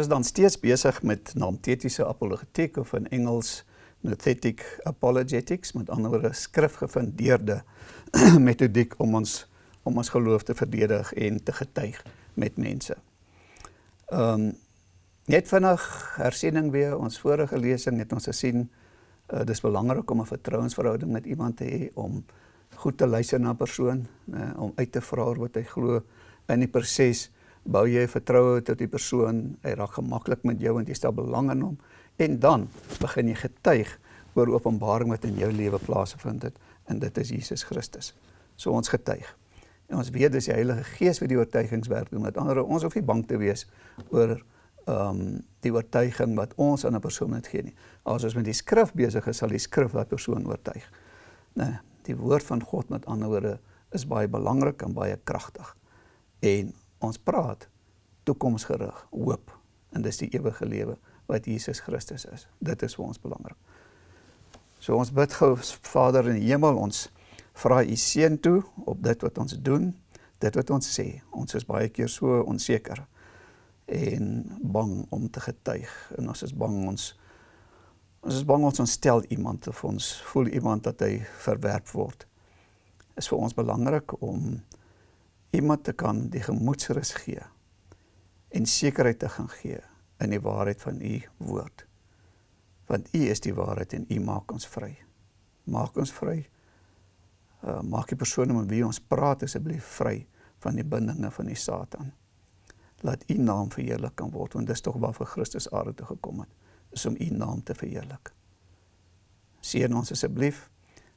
Is dan steeds besig met naamtetiese apologetiek of in Engels nothetic apologetics, met ander woorde skrifgefundeerde metodiek om ons om ons geloof te verdedig en te getuig met mense. Ehm um, net vinnig hersiening weer ons vorige lesing het ons gesien uh, dis belangrik om 'n vertrouensverhouding met iemand te hê om goed te luister na 'n persoon, uh, om uit te vra wat hy glo in die proses bou jy vertroue tot die persoon, hy raak gemaklik met jou en jy stel belang in hom en dan begin jy getuig oor openbaring wat in jou lewe plaasgevind het en dit is Jesus Christus. So ons getuig. En ons weet dis die Heilige Gees wat die oortuigingswerk doen. Met ander woorde, ons hoef nie bang te wees oor ehm um, die oortuiging wat ons aan 'n persoon moet gee nie. As ons met die skrif besig is, sal die skrif daardie persoon oortuig. Nee, die woord van God met ander woorde is baie belangrik en baie kragtig. En ons praat toekomsgerig, hoop en dis die ewige lewe wat Jesus Christus is. Dit is vir ons belangrik. So ons bid gou Vader in die hemel, ons vra u seën toe op dit wat ons doen, dit wat ons sê. Ons is baie keer so onseker en bang om te getuig en ons is bang ons ons is bang ons ontstel iemand of ons voel iemand dat hy verwerp word. Is vir ons belangrik om iemand te kan die gemoedsrus gee en sekerheid te gaan gee in die waarheid van u woord. Want u is die waarheid en u maak ons vry. Maak ons vry uh, maak die persone met wie ons praat asseblief vry van die bindinge van die Satan. Laat u naam verheerlik kan word want dis tog waarvoor Christus aarde toe gekom het, is om u naam te verheerlik. Seën ons asseblief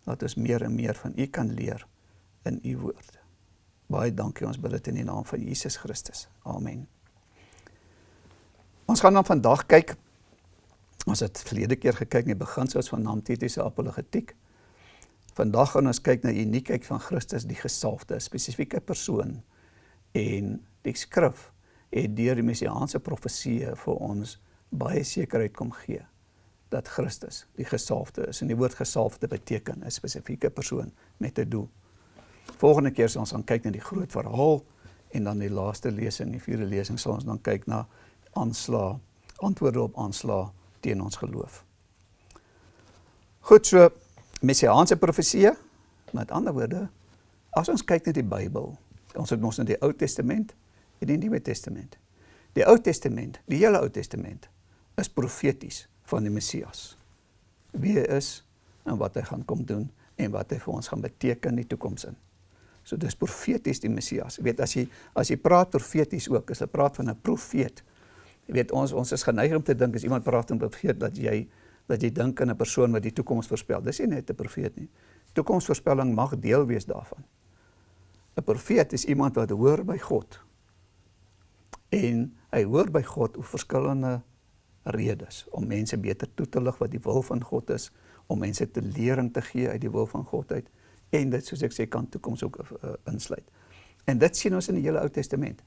dat ons meer en meer van u kan leer in u woord. Baie dankie ons bid dit in die naam van Jesus Christus. Amen. Ons gaan dan vandag kyk ons het verlede keer gekyk na die beginsels van naamtetiese apologetiek. Vandag gaan ons kyk na die uniekheid van Christus, die gesalfde, spesifieke persoon en die skrif het deur die messiaanse profeseë vir ons baie sekerheid kom gee dat Christus die gesalfde is en die woord gesalfde beteken 'n spesifieke persoon met 'n doel. Volgende keer sal ons gaan kyk na die groot verhaal en dan die laaste lesing, die vierde lesing sal ons dan kyk na aansla, antwoorde op aansla teen ons geloof. Goed so messiaanse profeseë. Met ander woorde, as ons kyk na die Bybel, ons het mos in die Ou Testament en die Nuwe Testament. Die Ou Testament, die hele Ou Testament is profeties van die Messias. Wie hy is en wat hy gaan kom doen en wat hy vir ons gaan beteken in die toekoms in. So dis profeties die Messias. Jy weet as jy as jy praat profeties ook, as jy praat van 'n profeet. Jy weet ons ons is geneig om te dink as iemand praat van 'n profeet dat jy dat jy dink aan 'n persoon wat die toekoms voorspel. Dis nie net 'n profeet nie. Toekomsvoorspelling mag deel wees daarvan. 'n Profeet is iemand wat hoor by God. En hy hoor by God oor verskillende redes om mense beter toe te lig wat die wil van God is, om mense te lering te gee uit die wil van God uit en dit soos ek sê kan toekoms ook uh, insluit. En dit sien ons in die hele Ou Testament.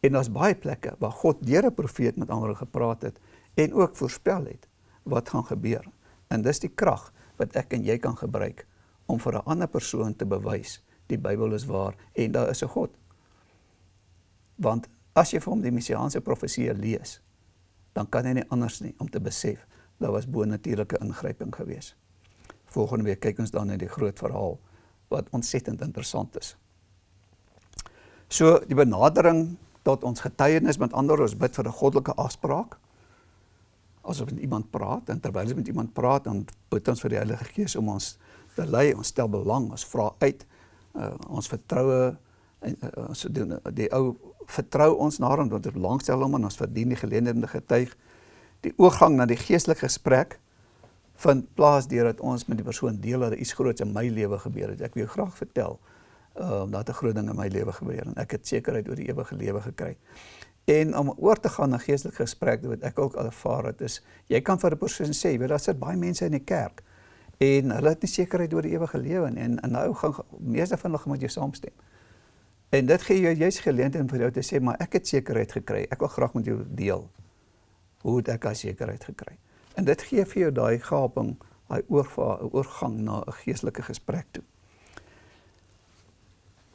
En daar's baie plekke waar God deur 'n profeet met ander gepraat het en ook voorspel het wat gaan gebeur. En dis die krag wat ek en jy kan gebruik om vir 'n ander persoon te bewys die Bybel is waar en daar is 'n God. Want as jy vir hom die messiaanse profeseë lees, dan kan hy nie anders nie om te besef daar was bo-natuurlike ingryping gewees. Volgende week kyk ons dan na die groot verhaal wat ontsettend interessant is. So die benadering tot ons getuienis met ander ons bid vir 'n goddelike afspraak as ons met iemand praat en terwyl ons met iemand praat dan bid ons vir die Heilige Gees om ons te lei, ons stel belang, ons vra uit, uh, ons vertroue en uh, ons doen die ou vertrou ons na hom want ons belangstel hom en ons verdien die te getuig. Die oorgang na die geestelike gesprek vind plaas deurdat ons met die persoon deel dat iets groots in my lewe gebeur het. Ek wil jou graag vertel uh, dat 'n groot ding in my lewe gebeur en ek het sekerheid oor die ewige lewe gekry. En om oor te gaan na geestelike gesprek wat ek ook al ervaar het is jy kan vir 'n persoon sê, weet daar sit baie mense in die kerk en hulle het nie sekerheid oor die ewige lewe nie en, en nou gaan meeste van hulle met jou saamstem. En dit gee jou juist geleentheid vir jou te sê maar ek het sekerheid gekry. Ek wil graag met jou deel hoe het ek daai sekerheid gekry. En dit gee vir jou daai gaping, daai oorgang na 'n geestelike gesprek toe.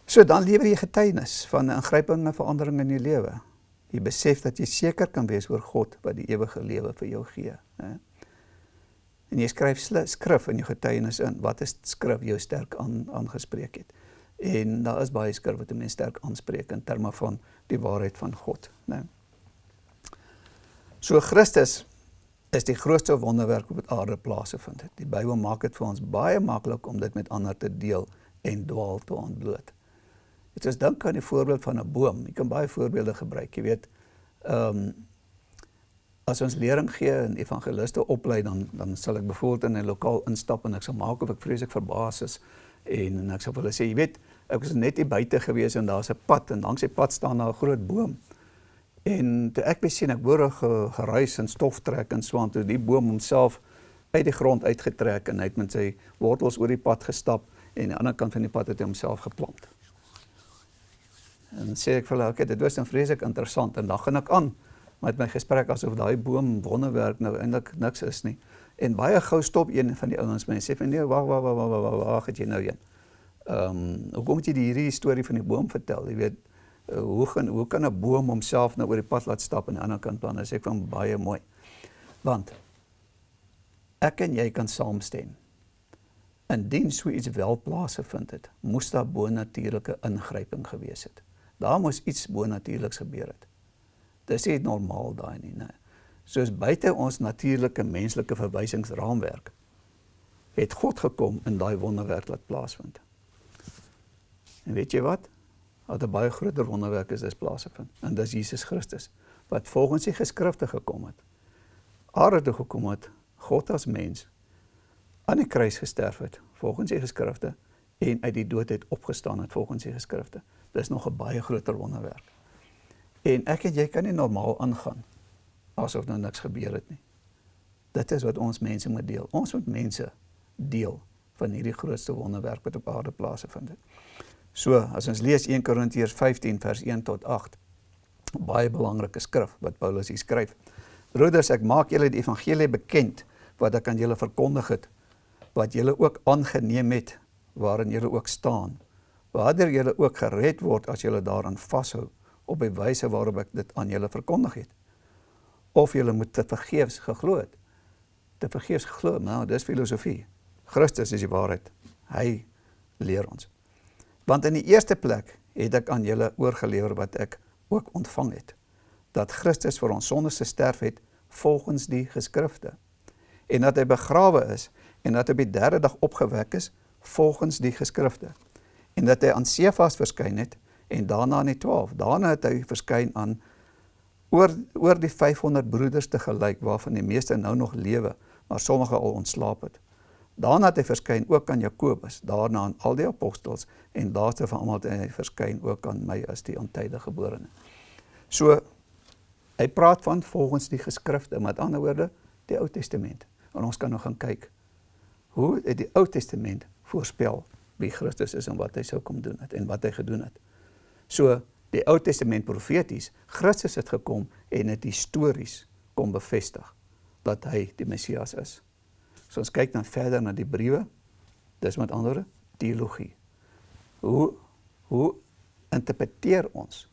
So dan lewer jy getuienis van 'n ingrypende verandering in jou lewe Jy besef dat jy seker kan wees oor God wat die ewige lewe vir jou gee, né? En jy skryf skrif in jou getuienis in wat is skrif jou sterk aan aangespreek het. En daar is baie skrif wat mense sterk aanspreek in terme van die waarheid van God, né? So Christus is die grootste wonderwerk op aarde plaasgevind het. Die Bybel maak dit vir ons baie maklik om dit met ander te deel en dwaal te ontbloot. Dit is dink aan die voorbeeld van 'n boom. Jy kan baie voorbeelde gebruik. Jy weet, ehm um, as ons lering gee en evangeliste oplei dan dan sal ek byvoorbeeld in 'n lokaal instap en ek sal maak of ek vreeslik verbaas is en en ek sal vir hulle sê, jy weet, ek was net hier buite gewees en daar's 'n pad en langs die pad staan daar 'n groot boom. En toe ek besien ek hoor 'n geruis en stof trek en swaan toe die boom homself uit die grond uitgetrek en hy het met sy wortels oor die pad gestap en aan die ander kant van die pad het hy homself geplant. En sê ek vir hulle, okay, dit was dan vreeslik interessant en dan gaan ek aan met my gesprek asof daai boom wonderwerk nou eintlik niks is nie. En baie gou stop een van die ouens my en sê vir nee, wag wag wag wag wag wag het jy nou een. Ehm, um, hoe kom jy die hierdie storie van die boom vertel? Jy weet, uh, hoe gaan hoe kan 'n boom homself nou oor die pad laat stap aan die ander kant dan? Sê ek van baie mooi. Want ek en jy kan saamstem. Indien so iets wel plaasgevind het, moes daar bo-natuurlike ingryping gewees het. Daar moes iets bo-natuurliks gebeur het. Dis nie normaal daai nie, nee. Soos buite ons natuurlike menslike verwysingsraamwerk het God gekom in daai wonderwerk laat plaasvind. En weet jy wat? Wat 'n baie groter wonderwerk is dis plaasgevind. En dis Jesus Christus wat volgens die geskrifte gekom het. Aarde toe gekom het, God as mens aan die kruis gesterf het volgens die geskrifte en uit die dood het opgestaan het volgens die geskrifte. Dis nog 'n baie groter wonderwerk. En ek en jy kan nie normaal aangaan asof nou niks gebeur het nie. Dit is wat ons mense moet deel. Ons moet mense deel van hierdie grootste wonderwerk wat op aarde plaasgevind het. So, as ons lees 1 Korintiërs 15 vers 1 tot 8, baie belangrike skrif wat Paulus hier skryf. Broeders, ek maak julle die evangelie bekend wat ek aan julle verkondig het, wat julle ook aangeneem het, waarin julle ook staan. Waardeur julle ook gered word as julle daaraan vashou op die wyse waarop ek dit aan julle verkondig het. Of julle moet te vergeefs geglo het. Te vergeefs geglo, nou, dis filosofie. Christus is die waarheid. Hy leer ons. Want in die eerste plek het ek aan julle oorgelewer wat ek ook ontvang het, dat Christus vir ons sondes gesterf het volgens die geskrifte en dat hy begrawe is en dat hy op die derde dag opgewek is volgens die geskrifte en dat hy aan Sefas verskyn het en daarna aan die 12. Daarna het hy verskyn aan oor oor die 500 broeders te gelyk waarvan die meeste nou nog lewe, maar sommige al ontslaap het. Daarna het hy verskyn ook aan Jakobus, daarna aan al die apostels en laaste van almal het hy verskyn ook aan my as die ontydige geborene. So hy praat van volgens die geskrifte, met ander woorde, die Ou Testament. En ons kan nou gaan kyk hoe het die Ou Testament voorspel wie Christus is en wat hy sou kom doen het en wat hy gedoen het. So die Ou Testament profeties, Christus het gekom en het histories kom bevestig dat hy die Messias is. So ons kyk dan verder na die briewe. Dis met ander teologie. Hoe hoe interpreteer ons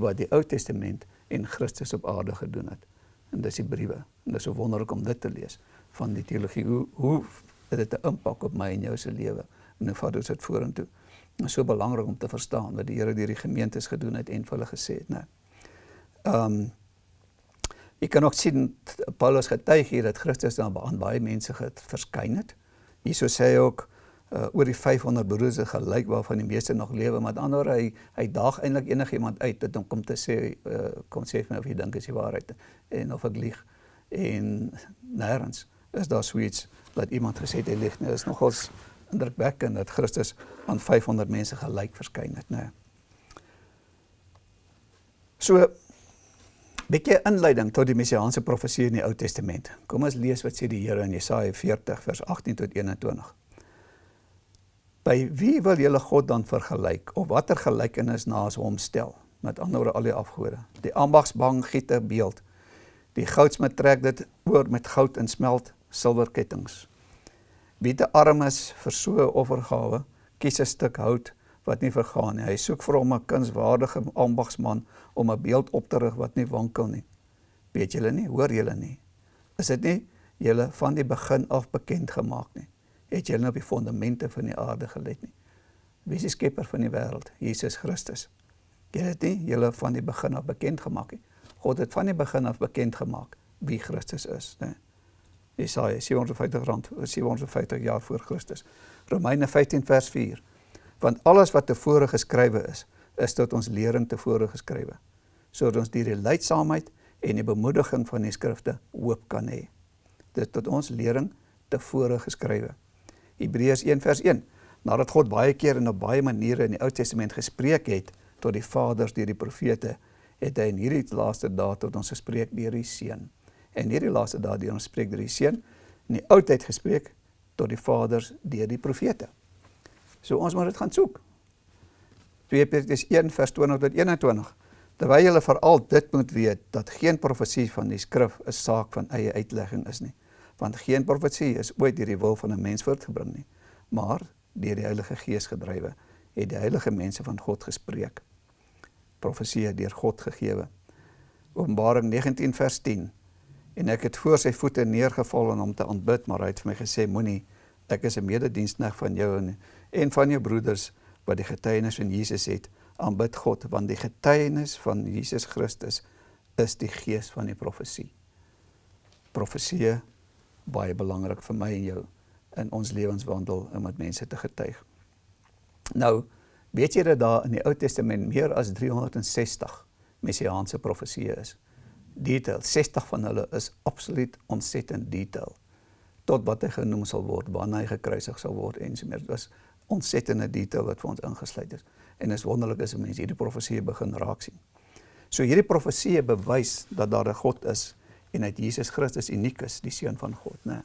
wat die Ou Testament en Christus op aarde gedoen het? En dis die briewe. En dis so wonderlik om dit te lees van die teologie. Hoe hoe het dit 'n impak op my en jou se lewe? En hoe vat dit vorentoe? Dit is so belangrik om te verstaan wat die Here deur die gemeentes gedoen het en vir hulle gesê het, né? Ehm um, Jy kan ook sien Paulus getuig hier dat Christus dan aan baie mense verskyn het. Hierso sê hy ook uh, oor die 500 broers gelyk waarvan die meeste nog lewe, maar ander hy hy daag eintlik enigiemand uit dit om kom te sê uh, kom sê vir my of jy dink is die waarheid en of ek lieg. En nêrens is daar suits dat iemand gesê het hy lieg nie. Dit is nogals indrukwekkend dat Christus aan 500 mense gelyk verskyn het, né? So Bietjie inleiding tot die messiaanse profesie in die Ou Testament. Kom ons lees wat sê die Here in Jesaja 40 vers 18 tot 21. By wie wil julle God dan vergelyk of watter gelykenis naas hom stel? Met ander woorde al die afgode. Die ambagsbang giete beeld. Die goudsmid trek dit oor met goud en smelt silwerkettinge. Wie te arm is vir so 'n offergawe, kies 'n stuk hout wat nie vergaan nie. Hy soek vir hom 'n kunswaardige ambagsman om 'n beeld op te rig wat nie wankel nie. Weet julle nie, hoor julle nie? Is dit nie julle van die begin af bekend gemaak nie? Het julle op die fondamente van die aarde gelet nie? Wie is die skepper van die wêreld? Jesus Christus. Julle het nie julle van die begin af bekend gemaak nie. God het van die begin af bekend gemaak wie Christus is, né? Jesaja 750 rand, 750 jaar voor Christus. Romeine 15 vers 4. Want alles wat tevore geskrywe is, is tot ons lering tevore geskrywe, sodat ons die leidsaamheid en die bemoediging van die skrifte hoop kan hê. Dit tot ons lering tevore geskrywe. Hebreërs 1 vers 1. Nadat God baie keer en op baie maniere in die Ou Testament gespreek het tot die vaders deur die profete, het hy in hierdie laaste dae tot ons gespreek deur die Seun. En hierdie laaste dae deur ons spreek deur die Seun in die Ou Tyd gespreek tot die vaders deur die profete. So ons moet dit gaan soek. 2 Petrus 1 vers 20 tot 21. Terwyl julle veral dit moet weet dat geen profesie van die skrif 'n saak van eie uitlegging is nie, want geen profesie is ooit deur die wil van 'n mens voortgebring nie, maar deur die Heilige Gees gedrywe het die heilige mense van God gespreek. Profesie deur God gegee. Openbaring 19 vers 10. En ek het voor sy voete neergeval om hom te aanbid, maar hy het vir my gesê moenie ek is 'n medediensneg van jou en en van jou broeders wat die getuienis van Jesus het aanbid God want die getuienis van Jesus Christus is die gees van die profesie. Profesie baie belangrik vir my en jou in ons lewenswandel om met mense te getuig. Nou, weet jy dat daar in die Ou Testament meer as 360 messiaanse profesieë is? Detail, 60 van hulle is absoluut ontsettend detail tot wat hy genoem sal word, wanneer hy gekruisig sal word en so meer. Dit was ontsettende detail wat vir ons ingesluit is en is wonderlik as mense hierdie profesie begin raak sien. So hierdie profesie bewys dat daar 'n God is en dat Jesus Christus uniek is, die seun van God, né?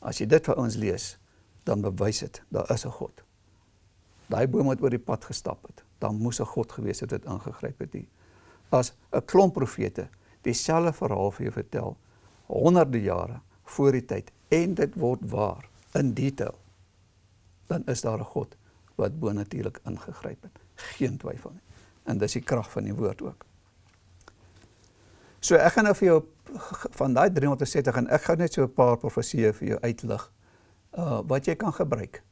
As jy dit vir ons lees, dan bewys dit daar is 'n God. Daai boom het oor die pad gestap het. Dan moes 'n God gewees het wat ingegryp het hier. As 'n klomp profete dieselfde verhaal vir jou vertel honderde jare voor die tyd en dit word waar in detail, dan is daar 'n God wat bonatuurlik ingegryp het. Geen twyfel nie. En dis die krag van die woord ook. So ek gaan nou vir jou van daai 360 en ek gaan net so 'n paar profesieë vir jou uitlig uh wat jy kan gebruik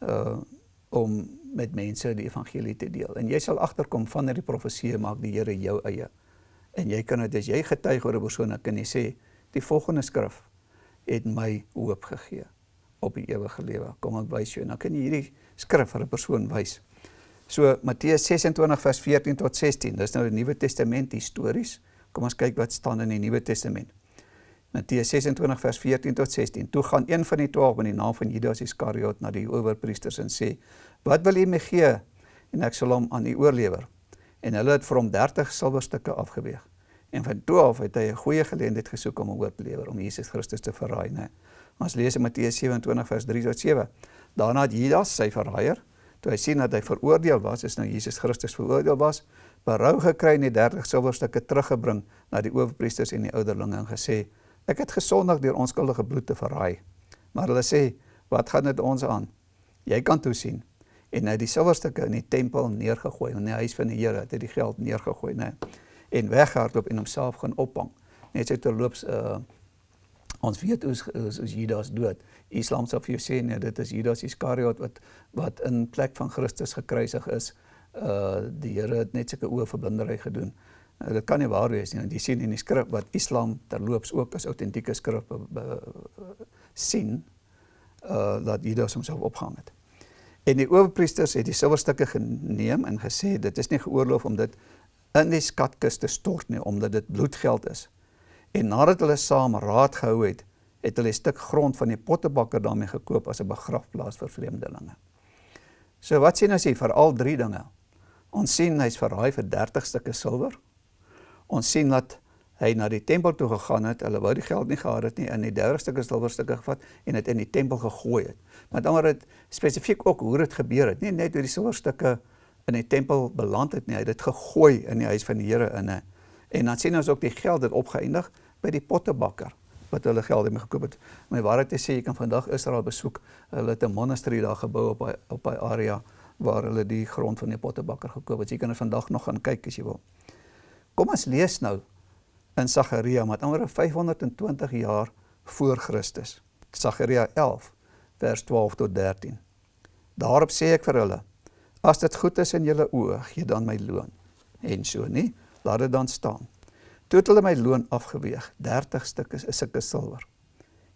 uh om met mense die evangelie te deel. En jy sal agterkom van hierdie profesieë maak die Here jou eie. En jy kan dit as jy getuig oor 'n persoon, dan kan jy sê die volgende skrif het my hoop gegee op die ewige lewe. Kom ek wys jou en dan kan jy hierdie skrif vir 'n persoon wys. So Matteus 26 vers 14 tot 16. Dis nou die Nuwe Testament histories. Kom ons kyk wat staan in die Nuwe Testament. Matteus 26 vers 14 tot 16. Toe gaan een van die 12 in die naam van Judas Iskariot na die owerpriesters en sê: "Wat wil u my gee en ek sal hom aan u oorlewer?" En hulle het vir hom 30 silwerstukke afgeweeg. En van toe af het hy 'n goeie geleentheid gesoek om hom oor te lewer om Jesus Christus te verraai, né? Ons lees in Matteus 27 vers 3 tot 7. Daarna het Judas sy verraaier, toe hy sien dat hy veroordeel was, is nou Jesus Christus veroordeel was, berou gekry en die 30 silwerstukke teruggebring na die owerpriesters en die ouderlinge en gesê: Ek het gesondig deur onskuldige bloed te verraai. Maar hulle sê, wat gaan dit ons aan? Jy kan toe sien. En hy die silwerstukke in die tempel neergegooi, in die huis van die Here het hy die geld neergegooi, nê. En weghardloop en homself gaan ophang. Net so terloops uh ons weet hoe is Judas dood. Islam sê vir jou sê nee, dit is Judas Iskariot wat wat in plek van Christus gekruisig is. Uh die Here het net sulke oë verblindery gedoen. Uh, dit kan nie waar wees nie jy sien in die skrif wat Islam terloops ook as autentieke skrif sien uh dat Judas homself opgehang het. En die owerpriesters het die silwerstukke geneem en gesê dit is nie geoorloof om dit in die skatkis te stort nie omdat dit bloedgeld is. En nadat hulle saam raad gehou het, het hulle 'n stuk grond van die pottebakker daarmee gekoop as 'n begrafplaas vir vreemdelinge. So wat sien ons hier vir al drie dinge? Ons sien hy's verraai vir 30 stukke silwer. Ons sien dat hy na die tempel toe gegaan het. Hulle wou die geld nie gehad het nie in die 30 stukke silwerstukke gevat en dit in die tempel gegooi het. Maar dan word dit spesifiek ook hoe dit gebeur het. Nie net hoe die silwerstukke in die tempel beland het nie. Hy het dit gegooi in die huis van die Here in 'n en dan sien ons ook die geld het opgeëindig by die pottebakker wat hulle geld mee gekoop het. My waarheid is sê jy kan vandag Israel besoek. Hulle het 'n monasterie daar gebou op op 'n area waar hulle die grond van die pottebakker gekoop het. Jy kan er vandag nog gaan kyk as jy wil. Kom ons lees nou in Sagaria met ander 520 jaar voor Christus. Sagaria 11 vers 12 tot 13. Daarop sê ek vir hulle: As dit goed is in julle oë, gee dan my loon. En so nie, laat dit dan staan. Toe het hulle my loon afgeweeg, 30 stukke is 'n sulke silwer.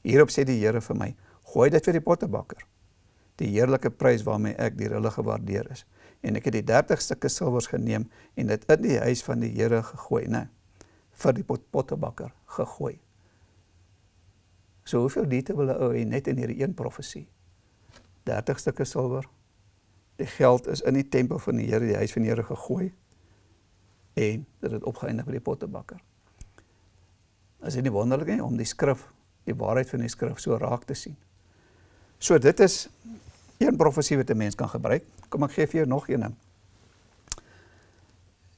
Hierop sê die Here vir my: Gooi dit vir die pottebakker. Die heerlike prys waarmee ek deur hulle gewaardeer is. En ek het die 30 stukke silwers geneem en dit in die huis van die Here gegooi, né? vir die pot pottebakker gegooi. So hoeveel diete wil 'n ou hê net in hierdie een profesie? 30 stukke silwer. Die geld is in die tempel van die Here, die huis van die Here gegooi en dit het opgeëindig by die pottebakker. Is dit nie wonderlik nie om die skrif, die waarheid van die skrif so raak te sien? So dit is een profesie wat 'n mens kan gebruik. Kom ek gee vir jou nog een.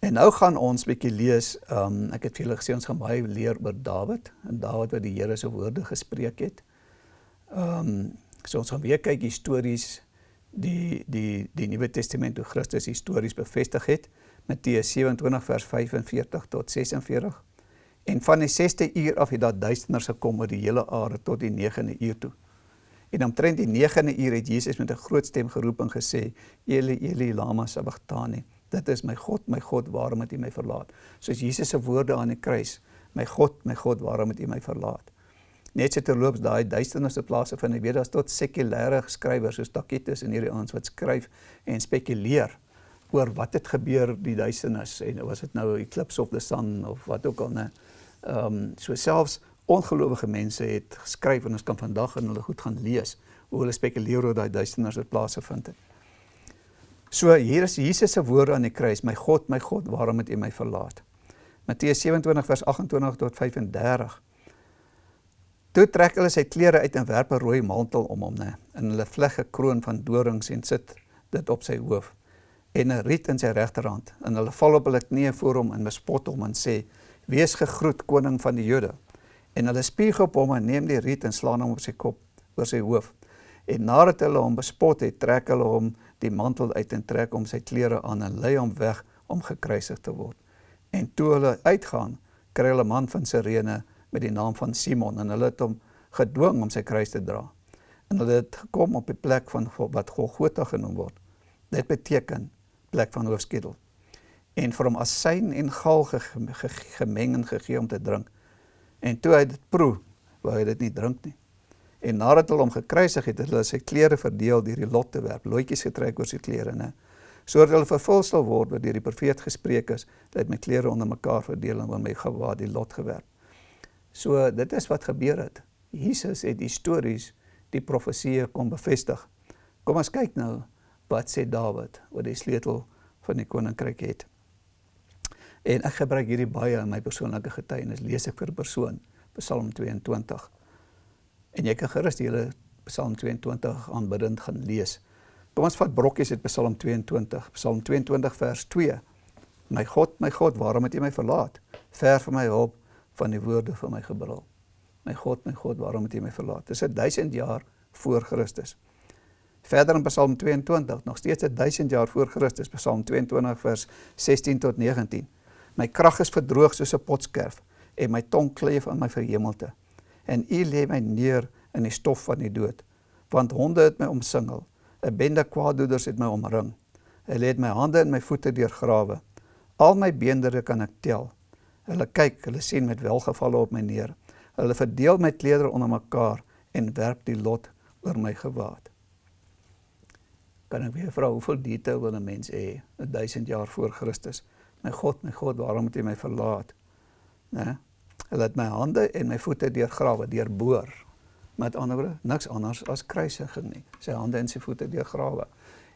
En nou gaan ons bietjie lees, um, ek het vir julle gesê ons gaan baie leer oor Dawid en Dawid wat die Here se woorde gespreek het. Ehm um, so ons gaan weer kyk histories die die die Nuwe Testament hoe Christus histories bevestig het. Matteus 27 vers 45 tot 46. En van die 6ste uur af het daar duisternis gekom oor die hele aarde tot die 9de uur toe. En omtrent die 9de uur het Jesus met 'n groot stem geroep en gesê: "Eli, Eli, lama sabachthani." Dit is my God, my God, waarom het U my verlaat? Soos Jesus se woorde aan die kruis: "My God, my God, waarom het U my verlaat?" Net so terloops daai duisternis se plase van die weet daar's tot sekulêre skrywers soos Tacitus en hierdie ouens wat skryf en spekuleer oor wat het gebeur die duisternis en was dit nou 'n eclipse of the sun of wat ook al nê. Ehm um, so selfs ongelowige mense het geskryf en ons kan vandag in hulle goed gaan lees hoe hulle spekuleer oor daai duisternis wat plaasgevind het. So hier is Jesus se woorde aan die kruis: "My God, my God, waarom het U my verlaat?" Matteus 27 vers 28 tot 35. Toe trek hulle sy klere uit en werp 'n rooi mantel om hom, nê, en hulle vleg 'n kroon van dorings en sit dit op sy hoof en 'n riet in sy regterhand en hulle val op hulle knieë voor hom en bespot hom en sê wees gegroet koning van die Jode. En hulle spieg op hom en neem die riet en slaan hom op sy kop oor sy hoof. En nadat hulle hom bespot het trek hulle hom die mantel uit en trek hom sy klere aan en lei hom weg om gekruisig te word. En toe hulle uitgaan kry hulle 'n man van Sirene met die naam van Simon en hulle het hom gedwing om sy kruis te dra. En hulle het gekom op die plek van wat Golgotha genoem word. Dit beteken plek van hoofskedel en vir hom asyn en gal ge, ge, gemeng en gegee om te drink. En toe hy dit proe, wou hy dit nie drink nie. En nadat hulle hom gekruisig het, het hulle sy klere verdeel deur die lot te werp, loetjies getrek oor sy klere, né? Sodat hulle vervul sal word wat deur die profeet gespreek is, dat my klere onder mekaar verdeel en oor my gewaad die lot gewerp. So dit is wat gebeur het. Jesus het histories die profeseë kom bevestig. Kom ons kyk nou wat sê Dawid oor die sleutel van die koninkryk het. En ek gebruik hierdie baie in my persoonlike getuienis. Lees ek vir 'n persoon Psalm 22. En jy kan gerus die hele Psalm 22 aanbiddend gaan lees. Kom ons vat brokkies uit Psalm 22. Psalm 22 vers 2. My God, my God, waarom het U my verlaat? Ver van my hulp van die woorde van my gebrul. My God, my God, waarom het U my verlaat? Dis 'n 1000 jaar voor Christus. Verder in Psalm 22, nog steeds 1000 jaar voor Christus, Psalm 22 vers 16 tot 19. My krag is verdroog soos 'n potskerf en my tong kleef aan my verhemelte. En U lê my neer in die stof van die dood, want honde het my omsingel. 'n Bende kwaaddoeders het my omring. Hulle het my hande en my voete deurgrawe. Al my beendere kan ek tel. Hulle kyk, hulle sien met welgevalle op my neer. Hulle verdeel my klere onder mekaar en werp die lot oor my gewaad kan ek weer vra hoeveel detail wil 'n mens hê 1000 jaar voor Christus? My God my God waarom het U my verlaat? Né? Hulle het my hande en my voete deurgrawe deurboor. Met ander woorde niks anders as kruisiging nie. Sy hande en sy voete deurgrawe.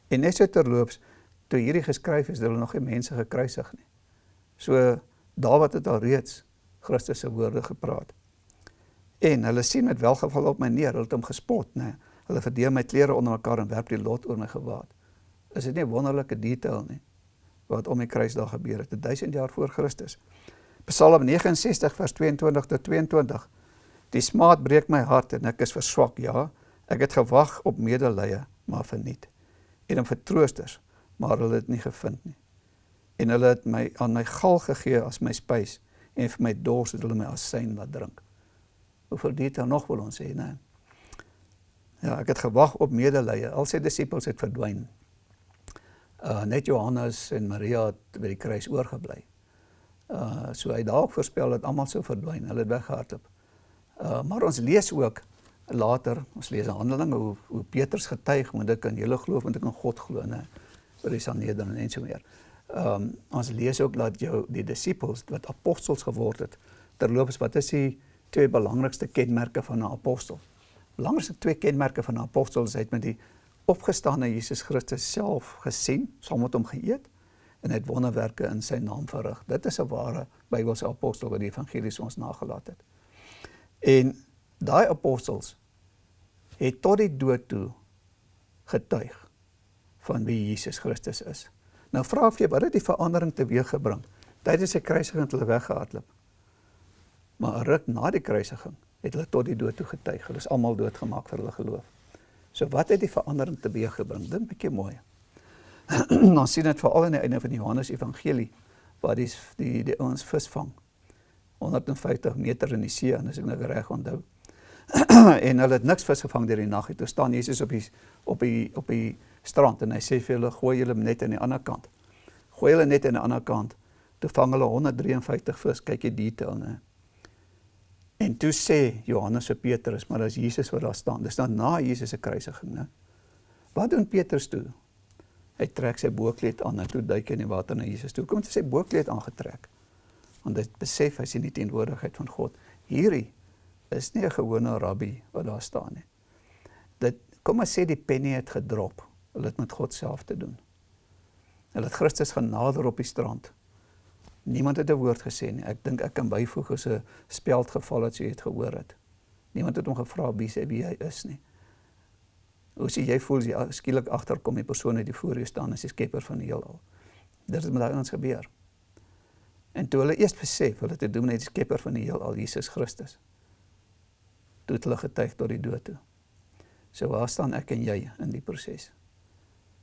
En net so terloops toe hierdie geskryf is hulle nog nie mense gekruisig nie. So Dawid het al reeds Christus se woorde gepraat. En hulle sien met welgeval op my neer hulle het hom gespot né Hulle verdeel my klere onder mekaar en werp die lot oor my gewaad. Is dit nie 'n wonderlike detail nie wat om die kruis daar gebeur het, 1000 jaar voor Christus. Psalm 69 vers 22 tot 22. Die smaad breek my hart en ek is verswak, ja. Ek het gewag op medelee, maar verniet. en om vertroosters, maar hulle het nie gevind nie. En hulle het my aan my gal gegee as my spys en vir my dors het hulle my asyn laat drink. Hoeveel detail nog wil ons hê, né? Ja, ek het gewag op medelee. Al sy disippels het verdwyn. Uh net Johannes en Maria het by die kruis oorgebly. Uh so hy dalk voorspel dat almal sou verdwyn. Hulle het weggehardloop. Uh maar ons lees ook later, ons lees in Handelinge hoe hoe Petrus getuig, want ek kan julle glo, want ek in God glo, né? Vir die Sanhedrin en so meer. Ehm um, ons lees ook dat jou die disippels wat apostels geword het. Terloops, wat is die twee belangrikste kenmerke van 'n apostel? Belangrikste twee kenmerke van 'n apostel is het met die opgestane Jesus Christus self gesien, saam met hom geëet en het wonderwerke in sy naam verrig. Dit is 'n ware Bybelse apostel wat die evangelies ons nagelaat het. En daai apostels het tot die dood toe getuig van wie Jesus Christus is. Nou vra ek vir jou, wat het die verandering teweeggebring? Tydens sy kruisiging het hulle weggehardloop. Maar 'n ruk na die kruisiging het hulle tot die dood toe getuig. Hulle is almal doodgemaak vir hulle geloof. So wat het die verandering teweeggebring? Dink 'n bietjie mooi. Ons sien dit veral aan die einde van die Johannes Evangelie waar die die die ouens visvang. 150 meter in die see en as ek nou reg onthou. en hulle het niks vis gevang deur die nag. Toe staan Jesus op die op die op die strand en hy sê vir hulle gooi julle net aan die ander kant. Gooi hulle net aan die ander kant. Toe vang hulle 153 vis. Kyk jy detail, né? En toe sê Johannes vir Petrus, maar as Jesus wat daar staan, dis dan na Jesus se kruisiging, né? Wat doen Petrus toe? Hy trek sy boekleed aan en toe duik hy in die water na Jesus toe. Kom hy sy boekleed aangetrek. Want hy besef hy sien die teenwoordigheid van God. Hierdie is nie 'n gewone rabbi wat daar staan nie. Dit kom ons sê die penny het gedrop. Hulle het met God self te doen. Hulle het Christus genader op die strand. Niemand het 'n woord gesê nie. Ek dink ek kan byvoeg as 'n speld geval het so jy het gehoor het. Niemand het hom gevra wie sê wie hy is nie. Hoe sê jy voel as jy skielik agterkom die persoon wat voor jou staan as die skepper van die heelal? Dit het met daai ons gebeur. En toe hulle eers besef hulle te doen met die skepper van die heelal, Jesus Christus. Toe het hulle getuig tot die dood toe. So waar staan ek en jy in die proses?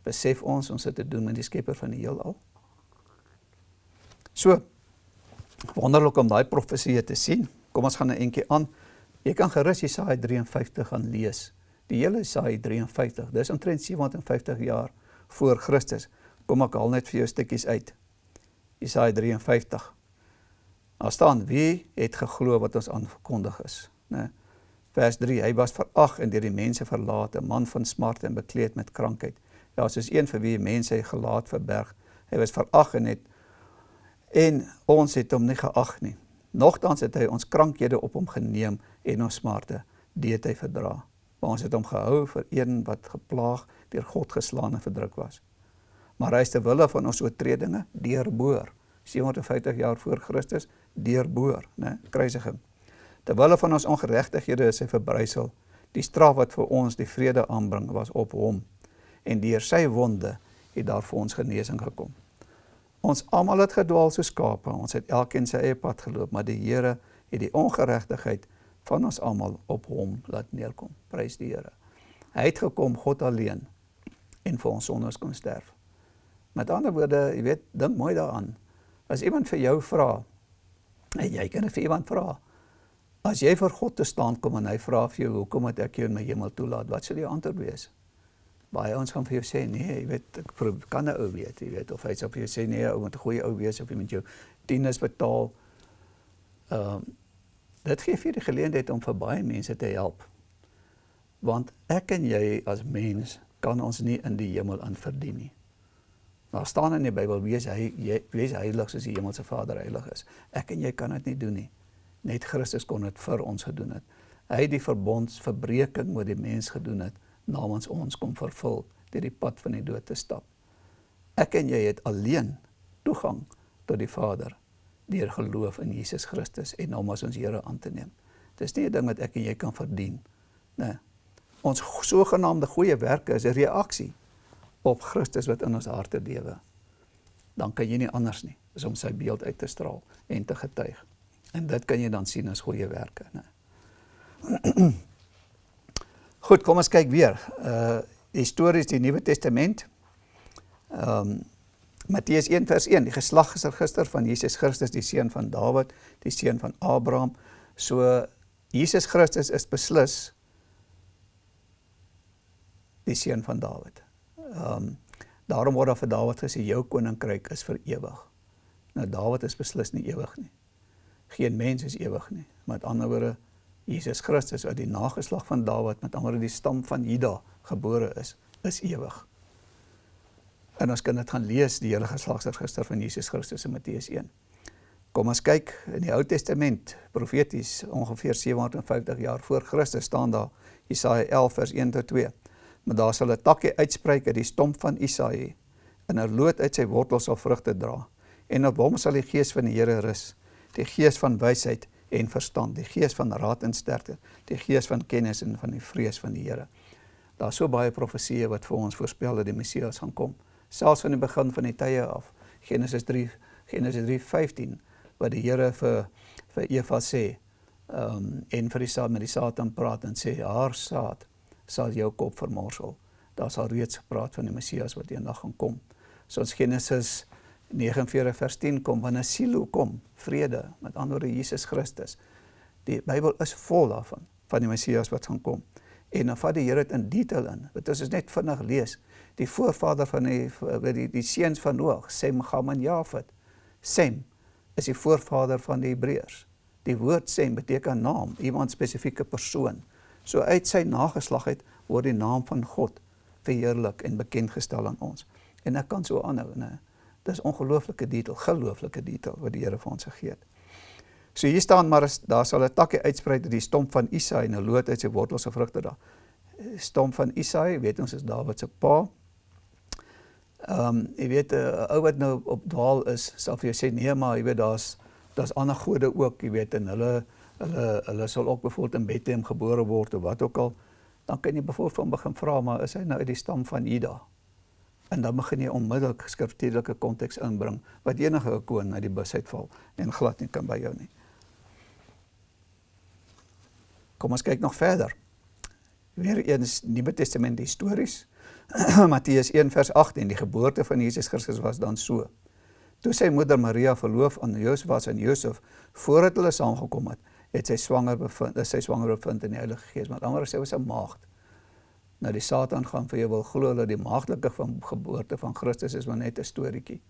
Besef ons ons het te doen met die skepper van die heelal? So wonderlik om daai profesie te sien. Kom ons gaan 'n entjie aan. Jy kan gerus Jesaja 53 gaan lees. Die hele Jesaja 53. Dis omtrent 750 jaar voor Christus. Kom ek haal net vir jou stukkies uit. Jesaja 53. Daar staan wie het geglo wat ons aangekondig is, né? Vers 3. Hy was verag en deur die mense verlaat, 'n man van smart en bekleed met krankheid. Ja, soos een vir wie mense hy gelaat verberg. Hy was verag en het en ons het hom nie geag nie. Nogtans het hy ons krankhede op hom geneem en ons smarte deed hy verdra. Maar ons het hom gehou vir een wat geplaag deur God geslaan en verdruk was. Maar hy is te wille van ons oortredinge deurboor. 750 jaar voor Christus deurboor, né? Kruisiging. Te wille van ons ongeregtighede is hy verbrysel. Die straf wat vir ons die vrede aanbring was op hom en deur sy wonde het daar vir ons genesing gekom. Ons almal het gedwaal soos skape. Ons het elkeen sy eie pad geloop, maar die Here het die ongeregtigheid van ons almal op hom laat neerkom. Prys die Here. Hy het gekom God alleen en vir ons sondes kon sterf. Met ander woorde, jy weet, dink mooi daaraan. As iemand vir jou vra, en jy kan vir iemand vra, as jy vir God te staan kom en hy vra vir jou, hoekom het ek jou in my hemel toelaat? Wat sal jou antwoord wees? Baie ons gaan vir jou sê nee, jy weet ek kan 'n ou weet, jy weet of hy sê vir jou sê nee, ou moet 'n goeie ou wees of jy moet jou tieners betaal. Ehm um, dit gee vir die geleentheid om vir baie mense te help. Want ek en jy as mens kan ons nie in die hemel aan verdien nie. Daar staan in die Bybel wees hy jy wees heilig soos die hemelse Vader heilig is. Ek en jy kan dit nie doen nie. Net Christus kon dit vir ons gedoen het. Hy het die verbondsverbreeking met die mens gedoen het namens ons kom vervul deur die pad van die dood te stap. Ek en jy het alleen toegang tot die Vader deur geloof in Jesus Christus en hom as ons Here aan te neem. Dis nie 'n ding wat ek en jy kan verdien nie. Ons sogenaamde goeie werke is 'n reaksie op Christus wat in ons harte lewe. Dan kan jy nie anders nie as om sy beeld uit te straal en te getuig. En dit kan jy dan sien as goeie werke, né? Goed, kom ons kyk weer. Uh die stories die Nuwe Testament. Ehm um, Matteus 1 vers 1, die geslagsregister van Jesus Christus, die seun van Dawid, die seun van Abraham. So Jesus Christus is beslis die seun van Dawid. Ehm um, daarom word daar vir Dawid gesê jou koninkryk is vir ewig. Nou Dawid is beslis nie ewig nie. Geen mens is ewig nie. Met ander woorde Jesus Christus uit die nageslag van Dawid met ander die stam van Juda gebore is, is ewig. En ons kan dit gaan lees die hele geslagsregister van Jesus Christus in Matteus 1. Kom ons kyk in die Ou Testament, profeties ongeveer 750 jaar voor Christus staan daar Jesaja 11 vers 1 tot 2. Maar daar sal 'n takkie uitspreek uit die stomp van Isaïe en 'n loot uit sy wortels sal vrugte dra. En op hom sal die gees van die Here rus, die gees van wysheid en verstand, die gees van raad en sterkte, die gees van kennis en van die vrees van die Here. Daar's so baie profesieë wat vir ons voorspel dat die Messias gaan kom, selfs van die begin van die tye af. Genesis 3 Genesis 3:15 wat die Here vir vir Eva sê, ehm um, en vir die saad met die Satan praat en sê haar saad sal jou kop vermorsel. Daar sal reeds gepraat van die Messias wat eendag gaan kom. So ons Genesis 49 vers 10 kom wanneer Silo kom, vrede, met ander Jesus Christus. Die Bybel is vol daarvan van die Messias wat gaan kom. En dan vat die Here dit in detail in. Ons is net vinnig lees. Die voorvader van die die die, die seuns van Noag, Sem, Gam en Jafet. Sem is die voorvader van die Hebreërs. Die woord Sem beteken naam, iemand spesifieke persoon. So uit sy nageslag uit word die naam van God verheerlik en bekend gestel aan ons. En ek kan so aanhou, né? Dis ongelooflike detail, gelooflike detail wat die Here vir ons gegee het. So hier staan maar daar sal 'n takkie uitsprei uit die stomp van Isaï en 'n loot uit sy wortels se vrugte daar. Stomp van Isaï, weet ons is Dawid se pa. Ehm um, jy weet 'n ou wat nou op dwaal is, sal vir jou sê nee, maar jy weet daar's daar's ander gode ook, jy weet en hulle hulle hulle sal ook byvoorbeeld in Bethlehem gebore word of wat ook al. Dan kan jy byvoorbeeld van begin vra maar is hy nou uit die stam van Juda? En dan begin jy onmiddellik skriftuurlike konteks inbring wat enige koon na die bus uitval en glad nie kan by jou nie. Kom ons kyk nog verder. Weereens Nuwe Testament histories. Matteus 1 vers 18 die geboorte van Jesus Christus was dan so. Toe sy moeder Maria verloof aan Josef was en Josef voordat hulle saamgekom het, het sy swanger bevind, sy swanger bevind in die Heilige Gees, maar anders sy was 'n maagd nou die Satan gaan vir jou wil glo dat die maagdelike van geboorte van Christus is maar net 'n storieetjie.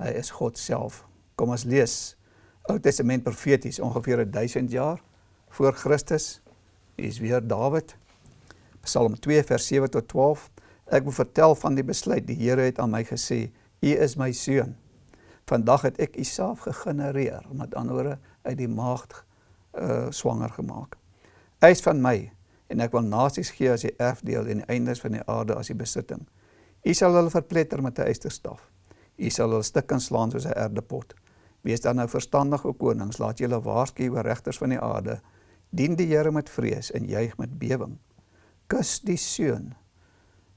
Hy is God self. Kom ons lees Ou Testament profeties ongeveer 1000 jaar voor Christus. Hier is weer Dawid. Psalm 2 vers 7 tot 12. Ek wil vertel van die besluit die Here het aan my gesê, U is my seun. Vandag het ek U self gegenereer, met ander woorde uit die maagd uh swanger gemaak. Hy is van my en ek wil nasies gee as die erfdeel en die eindes van die aarde as die besitting. U sal hulle verpletter met 'n eysterstaf. U sal hulle stukkend slaan soos 'n erdepot. Wees dan nou verstandige konings, laat julle waarsku oor regters van die aarde. Dien die Here met vrees en juig met bewering. Kus die seun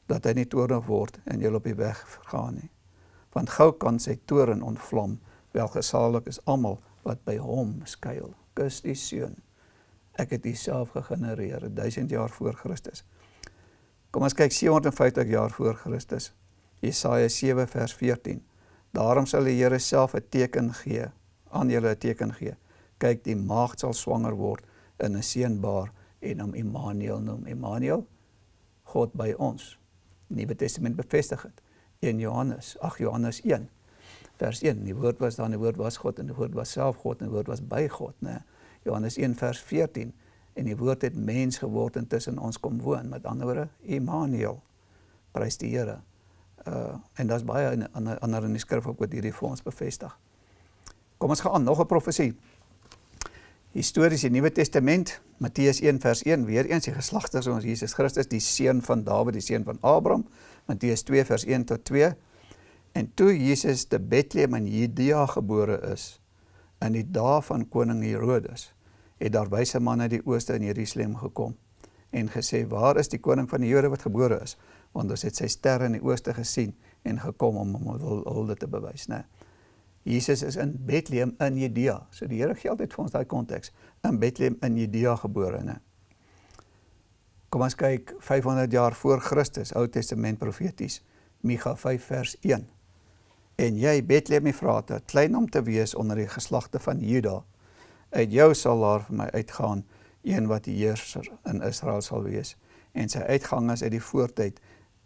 dat hy nie toornig word en julle op die weg vergaan nie. Want gou kan sy toorn ontvlam. Welgesalig is almal wat by hom skuil. Kus die seun ek het dieself gegenereer 1000 jaar voor Christus. Kom ons kyk 750 jaar voor Christus. Jesaja 7 vers 14. Daarom sal die Here self 'n teken gee, aan julle 'n teken gee. Kyk, die maagd sal swanger word in 'n seunbaar en hom Immanuel noem. Immanuel, God by ons. Nuwe Testament bevestig dit. 1 Johannes, ag Johannes 1 vers 1. Die woord was daar, die woord was God en die woord was self God en die woord was by God, né? Nee. Johannes 1 vers 14 en die woord het mens geword en tussen ons kom woon. Met ander woorde Immanuel. Prys die Here. Uh en daar's baie ander ander in die skrif ook wat hierdie vir ons bevestig. Kom ons gaan aan nog 'n profesie. Histories die Nuwe Testament Matteus 1 vers 1 weer eens die geslagtes van Jesus Christus die seun van Dawid die seun van Abraham Matteus 2 vers 1 tot 2 en toe Jesus te Bethlehem in Judea gebore is in die dae van koning Herodes het daar wyse manne uit die ooste in Jerusalem gekom en gesê waar is die koning van die Jode wat gebore is? Want ons het sy ster in die ooste gesien en gekom om hom hulde te bewys. Nê Jesus is in Bethlehem in Judea. So die Here geld het vir ons daai konteks. In Bethlehem in Judea gebore nê Kom ons kyk 500 jaar voor Christus Ou Testament profeties. Micha 5 vers 1. En jy Bethlehem Efrata, klein om te wees onder die geslagte van Juda, uit jou sal daar vir my uitgaan een wat die heerser in Israel sal wees en sy uitgang is uit die voortyd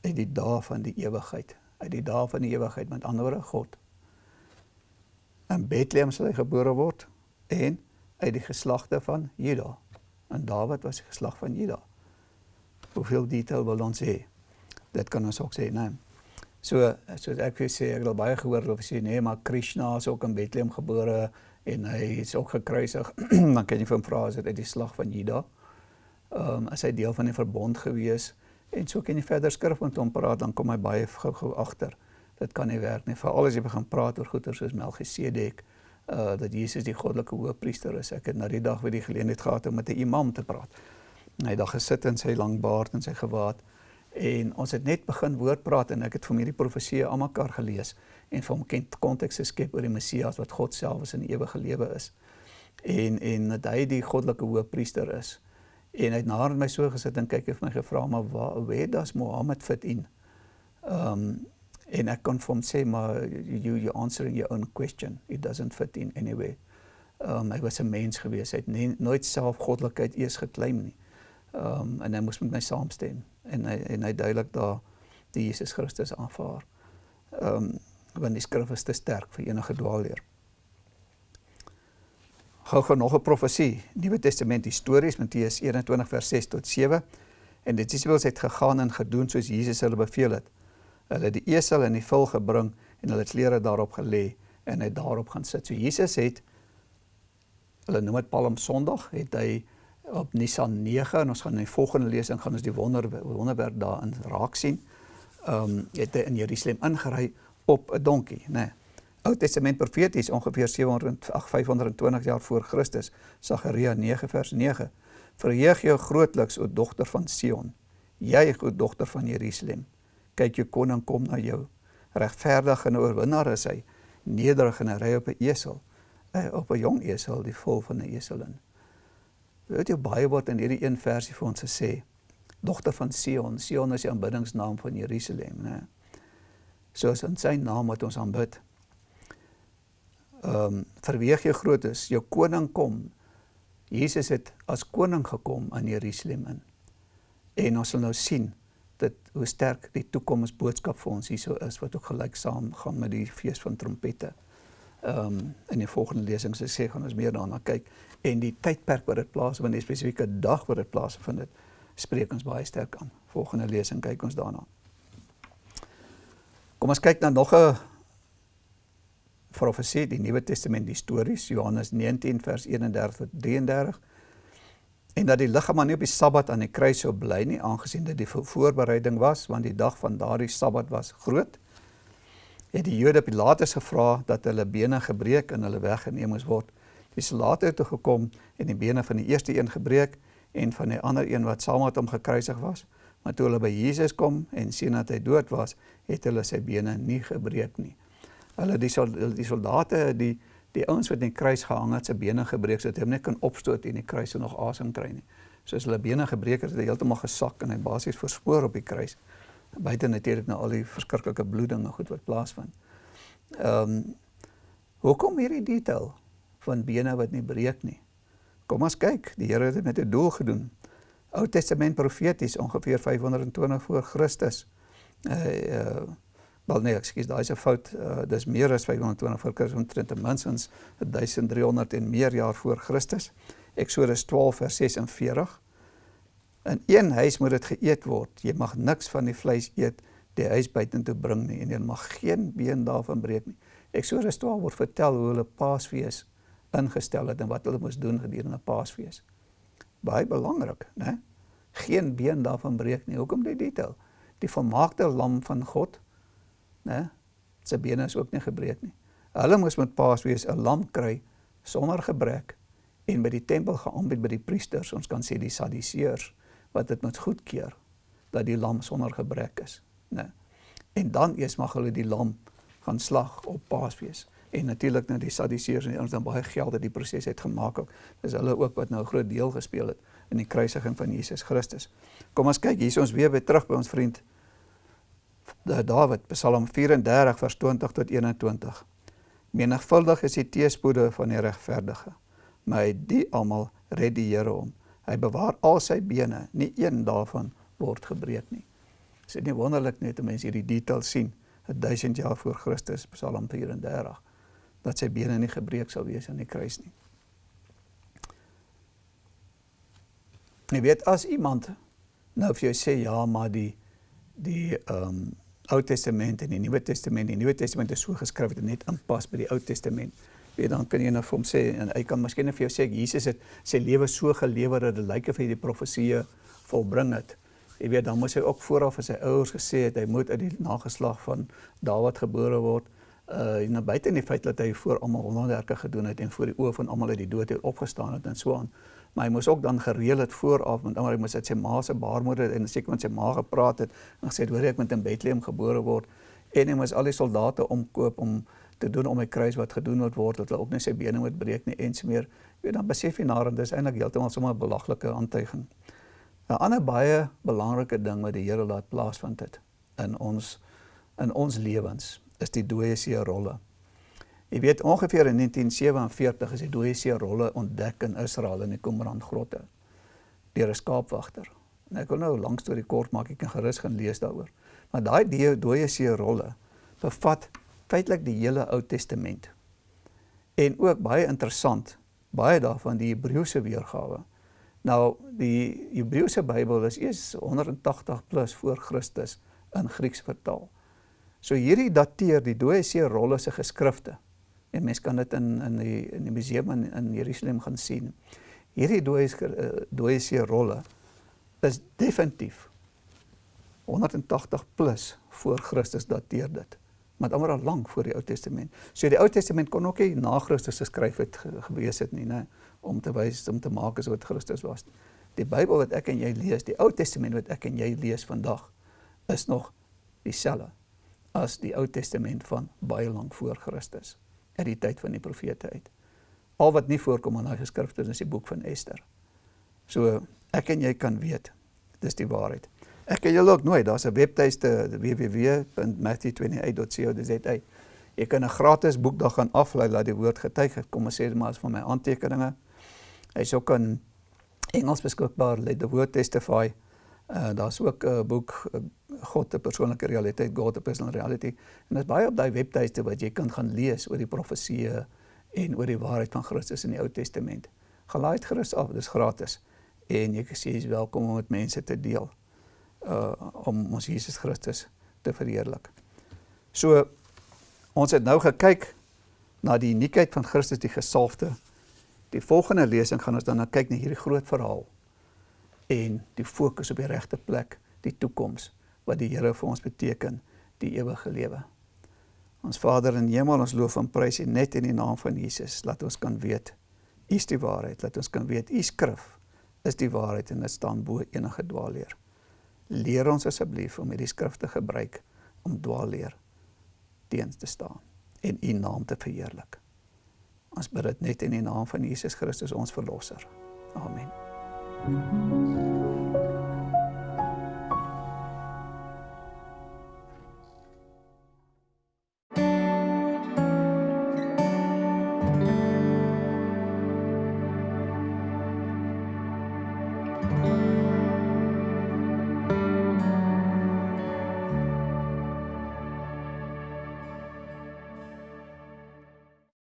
uit die dae van die ewigheid uit die dae van die ewigheid met ander woorde God. In Bethlehem sal hy gebore word en uit die geslagte van Juda. En Dawid was die geslag van Juda. Hoeveel detail wil ons hê? Dit kan ons ook sê nee so so ek sê ek het al baie gehoor of sê nee maar Krishna is ook in Bethlehem gebore en hy is ook gekruisig. Dan kan jy vir hom vra as dit uit die slag van Juda? Ehm um, as hy deel van die verbond gewees en so kan jy verder skrif met hom praat dan kom hy baie gou-gou agter. Dit kan nie werk nie veral as jy begin praat oor goeie soos Melchisedek uh dat Jesus die goddelike hoëpriester is. Ek het na die dag weer die geleentheid gehad om met 'n imam te praat. Hy het daar gesit in sy lang baard en sy gewaad en ons het net begin woord praat en ek het vir hierdie profeseë almekaar gelees en vir hom kent konteks geskep oor die Messias wat God self is in ewige lewe is. En en dat hy die goddelike hoëpriester is. En hy het na my so gesit en kyk het my gevra maar waar where does Mohammed fit in? Ehm um, en ek kon vir hom sê maar you you answering your own question. It doesn't fit in anyway. Ehm um, hy was 'n mens gewees. Hy het nie, nooit self goddelikheid eers geklaim nie. Ehm um, en hy moes met my saamstem en hy en hy duidelik daar die Jesus Christus aanvaar. Ehm um, want die skrif is te sterk vir enige dwaalleer. Gou gou nog 'n profesie, Nuwe Testament histories Matteus 21 vers 6 tot 7. En dit is wel het gegaan en gedoen soos Jesus hulle beveel het. Hulle het die esel in die vul gebring en hulle klere daarop gelê en hy daarop gaan sit. So Jesus het hulle noem dit Palm Sondag, het hy op Nisan 9 en ons gaan in die volgende lesing gaan ons die wonder wonderwerk daarin raak sien. Ehm um, het hy in Jerusalem ingery op 'n donkie, nê. Nee. Ou Testament profeties ongeveer 700 ag 520 jaar voor Christus, Sagaria 9 vers 9. Verheug jou grootliks o dogter van Sion. Jy o dogter van Jerusalem. Kyk jou koning kom na jou. Regverdig en oorwinnaar is hy, nederig en ry op 'n esel, eh, op 'n jong esel, die vol van 'n eselin. Weet jy baie word in hierdie een versie vir ons gesê, dogter van Sion. Sion is die aanbiddingsnaam van Jerusalem, né? Soos in sy naam wat ons aanbid. Ehm um, verweeg jou grootes, jou koning kom. Jesus het as koning gekom in Jerusalem in. En ons sal nou sien dat hoe sterk die toekomsboodskap vir ons hierso is wat ook gelyksaam gaan met die fees van trompette. Um, in die volgende lesings sê gaan ons meer daarna kyk en die tydperk wat dit plaasvind, die spesifieke dag wat dit plaasvind, spreek ons baie sterk aan. Volgende lesing kyk ons daarna. Kom ons kyk na nog 'n profesie, die Nuwe Testament histories, Johannes 19 vers 31 tot 33. En dat die liggaam nie op die Sabbat aan die kruis sou bly nie, aangesien dit die voorbereiding was, want die dag van daardie Sabbat was groot. Het die Jode Pilatus gevra dat hulle bene gebreek en hulle weggeneem moes word. Die soldate het toe gekom en die bene van die eerste een gebreek en van die ander een wat saam met hom gekruisig was. Maar toe hulle by Jesus kom en sien dat hy dood was, het hulle sy bene nie gebreek nie. Hulle die die soldate die die ouens wat in die kruis gehang het, sy bene gebreek sodat hy hom net kan opstoot en die kruis nog asem kry nie. So as hulle bene gebreek het, het hy heeltemal gesak en hy basies verspoor op die kruis. Buite natuurlik nou al die verskriklike bloeding en goed wat plaasvind. Ehm um, hoekom hierdie detail van bene wat nie breek nie? Kom ons kyk, die Here het dit met 'n doel gedoen. Ou Testament profeties ongeveer 520 voor Christus. Uh uh wel nee, ekskuus, daai is 'n fout. Uh dis meer as 520 voor Christus, omtrent ten minste 1300 en meer jaar voor Christus. Eksodus 12 vers 46. In een huis moet dit geëet word. Jy mag niks van die vleis eet die huis buitentoe bring nie en jy mag geen been daarvan breek nie. Eksodus 12 word vertel hoe hulle Paasfees ingestel het en wat hulle moes doen gedurende Paasfees baie belangrik, né? Geen been daarvan breek nie. Hoekom die detail? Die volmaakte lam van God, né? Sy bene is ook nie gebreek nie. Hulle moes met Paasfees 'n lam kry sonder gebrek en by die tempel geaanbied by die priesters, ons kan sê die sadiseërs wat dit moet goedkeur dat die lam sonder gebrek is, né? En dan eers mag hulle die lam gaan slag op Paasfees en natuurlik nou die Sadduseërs en ons dan baie geld het die proses het gemaak ook. Dis hulle ook wat nou 'n groot deel gespeel het in die kruisiging van Jesus Christus. Kom ons kyk, hier is ons weer by terug by ons vriend Dawid, Psalm 34 vers 20 tot 21. Menigvuldig is die teëspoede van die regverdige, maar hy die almal red die Here hom. Hy bewaar al sy bene, nie een daarvan word gebreek nie. Is dit nie wonderlik net om mense hierdie detail sien, 1000 jaar voor Christus, Psalm 34, dat sy bene nie gebreek sal wees aan die kruis nie. Jy weet as iemand nou vir jou sê ja, maar die die ehm um, Ou Testament en die Nuwe Testament. Die Nuwe Testament is so geskryf dat dit net aanpas by die Ou Testament. Weet dan kan jy nou vir hom sê en hy kan miskien vir jou sê Jesus het sy lewe so gelewer dat dit lyk of hy die profeseë volbring het. Jy weet dan moes hy ook vooraf vir sy ouers gesê het hy moet uit die nageslag van Dawid gebore word. Uh en buite in die feit dat hy voor almal wonderwerke gedoen het en voor die oë van almal uit die dood het opgestaan het en so aan maar hy moes ook dan gereël het vooraf want hy moes uit sy ma se baarmoeder en seker met sy ma gepraat het en gesê het hoor ek moet in Bethlehem gebore word en hy moes al die soldate omkoop om te doen om 'n kruis wat gedoen moet word dat hulle ook net sy bene moet breek nie ens meer weet dan besef jy nader dis eintlik heeltemal sommer 'n belaglike aantuiging 'n ander baie belangrike ding wat die Here laat plaasvind het in ons in ons lewens is die dooie see rolle Jy weet ongeveer in 1947 is die dooie see rolle ontdek in Israel in die Qumran grotte deur 'n skaapwagter. En ek wil nou lank storie kort maak, ek kan gerus gaan lees daaroor. Maar daai dooie see rolle bevat feitelik die hele Ou Testament. En ook baie interessant, baie daarvan die Hebreëse weergawe. Nou die Hebreëse Bybel is eers 180 plus voor Christus in Grieks vertaal. So hierdie dateer die dooie see rolle se geskrifte En mens kan dit in in die in die museum in in Jerusalem gaan sien. Hierdie dooie uh, dooie see rolle is definitief 180 plus voor Christus dateer dit. Maar dit al lank voor die Ou Testament. So die Ou Testament kon ook nie na Christus geskryf het gewees het nie, né, om te wys om te maak asof dit Christus was. Die Bybel wat ek en jy lees, die Ou Testament wat ek en jy lees vandag, is nog dieselfde as die Ou Testament van baie lank voor Christus uit die tyd van die profete uit. Al wat nie voorkom in daai geskrifte is die boek van Ester. So ek en jy kan weet dis die waarheid. Ek kan julle ook nooit, daar's 'n webtuiste www.matthew28.co.za. Jy kan 'n gratis boek daar gaan aflaai laat die woord getuig. Kom ons sê dit maar as van my aantekeninge. Hy's ook in Engels beskikbaar, Let the Word Testify. Uh daar's ook 'n uh, boek uh, God 'n persoonlike realiteit, God 'n personal reality. En dit is baie op daai webtuiste wat jy kan gaan lees oor die profeseë en oor die waarheid van Christus in die Ou Testament. Gelaai dit gerus af, dis gratis. En jy jy's welkom om met mense te deel uh om ons Jesus Christus te verheerlik. So ons het nou gekyk na die uniekheid van Christus die gesalfde. Die volgende lesing gaan ons dan nou kyk na hierdie groot verhaal en die fokus op die regte plek, die toekoms wat die Here vir ons beteken, die ewige lewe. Ons Vader in hemel, ons loof en prys U net in die naam van Jesus. Laat ons kan weet U is die waarheid. Laat ons kan weet U skrif is die waarheid en dit staan bo enige dwaalleer. Leer ons asseblief om hierdie skrif te gebruik om dwaalleer teen te staan en U naam te verheerlik. Ons bid dit net in die naam van Jesus Christus ons verlosser. Amen. Thank you.